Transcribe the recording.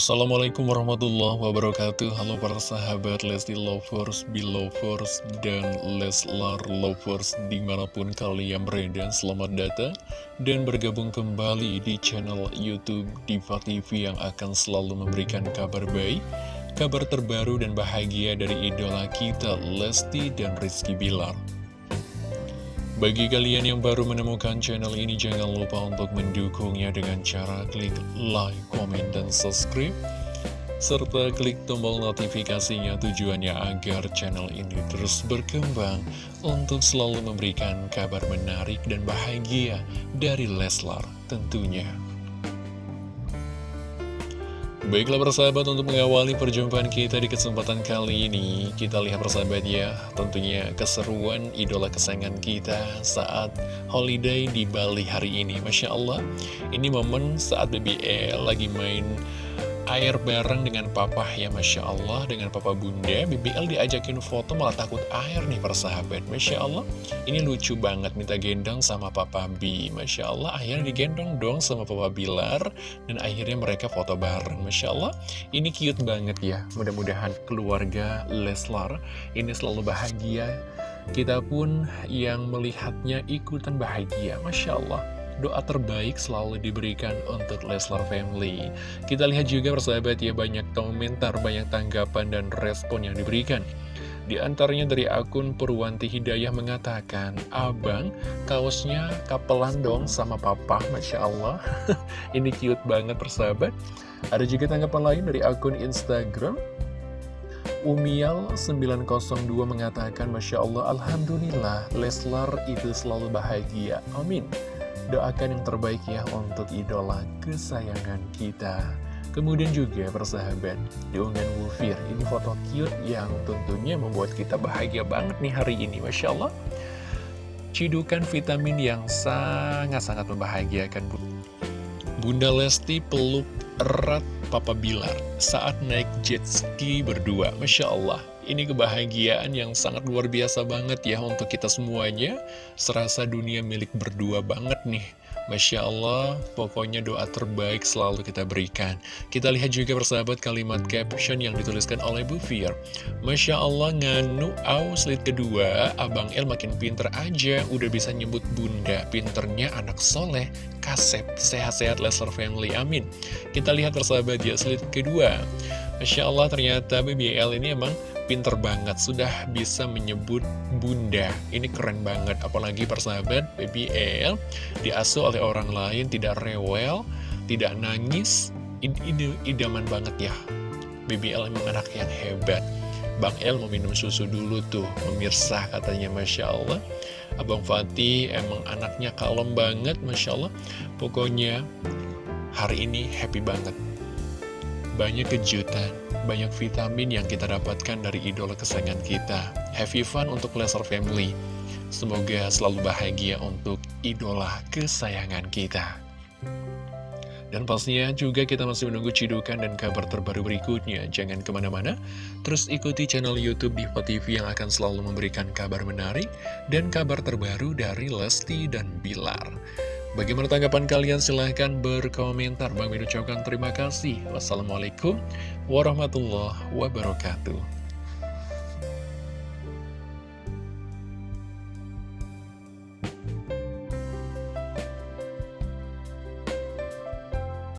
Assalamualaikum warahmatullahi wabarakatuh. Halo para sahabat Lesti Lovers, Belovers, dan Leslar Lovers Di mana pun kalian berada, selamat datang Dan bergabung kembali di channel Youtube Diva TV Yang akan selalu memberikan kabar baik Kabar terbaru dan bahagia dari idola kita Lesti dan Rizky Bilar bagi kalian yang baru menemukan channel ini, jangan lupa untuk mendukungnya dengan cara klik like, komen, dan subscribe. Serta klik tombol notifikasinya tujuannya agar channel ini terus berkembang untuk selalu memberikan kabar menarik dan bahagia dari Leslar tentunya. Baiklah persahabat untuk mengawali perjumpaan kita di kesempatan kali ini Kita lihat persahabat ya Tentunya keseruan idola kesayangan kita saat holiday di Bali hari ini. Masya Allah Ini momen saat BBL lagi main air bareng dengan papa ya Masya Allah. Dengan papa bunda BBL diajakin foto malah takut air nih persahabat Masya Allah. Ini lucu banget minta gendong sama papa B. Masya Allah akhirnya digendong dong sama papa Bilar. Dan akhirnya mereka foto bareng Masya Allah. Ini cute banget ya. Mudah-mudahan keluarga Leslar ini selalu bahagia. Kita pun yang melihatnya ikutan bahagia Masya Allah doa terbaik selalu diberikan untuk Leslar Family. Kita lihat juga persahabat ya banyak komentar, banyak tanggapan dan respon yang diberikan. Di antaranya dari akun Purwanti Hidayah mengatakan, Abang, kaosnya kapelan dong sama papa, Masya Allah. Ini cute banget persahabat. Ada juga tanggapan lain dari akun Instagram. Umial902 mengatakan, Masya Allah, Alhamdulillah, Leslar itu selalu bahagia. Amin. Doakan yang terbaik ya untuk idola kesayangan kita. Kemudian juga persahabat, diunggah Wufir, ini foto cute yang tentunya membuat kita bahagia banget nih hari ini, Masya Allah. Cidukan vitamin yang sangat-sangat membahagiakan Bunda Lesti peluk erat Papa Bilar saat naik jet ski berdua. Masya Allah, ini kebahagiaan yang sangat luar biasa banget ya untuk kita semuanya. Serasa dunia milik berdua banget nih. Masya Allah, pokoknya doa terbaik selalu kita berikan. Kita lihat juga persahabat kalimat caption yang dituliskan oleh Bu Fir. Masya Allah, nganu aus slide kedua, Abang El makin pinter aja, udah bisa nyebut bunda. Pinternya anak soleh, kasep, sehat-sehat Lesler Family, amin. Kita lihat persahabat ya, slide kedua. Masya Allah, ternyata BBL ini emang pinter banget, sudah bisa menyebut bunda. Ini keren banget, apalagi persahabat Baby L diasuh oleh orang lain, tidak rewel, tidak nangis. Ini idaman banget ya. Baby L emang anak yang hebat. Bang El mau minum susu dulu tuh, pemirsa katanya Masya Allah. Abang Fatih emang anaknya kalem banget, Masya Allah. Pokoknya hari ini happy banget. Banyak kejutan banyak vitamin yang kita dapatkan dari idola kesayangan kita. Happy fun untuk Lesser Family. Semoga selalu bahagia untuk idola kesayangan kita. Dan pastinya juga kita masih menunggu cidukan dan kabar terbaru berikutnya. Jangan ke mana-mana, terus ikuti channel Youtube Diva TV yang akan selalu memberikan kabar menarik dan kabar terbaru dari Lesti dan Bilar. Bagaimana tanggapan kalian? Silahkan berkomentar. Bang Min ucapkan terima kasih. Wassalamualaikum warahmatullahi wabarakatuh.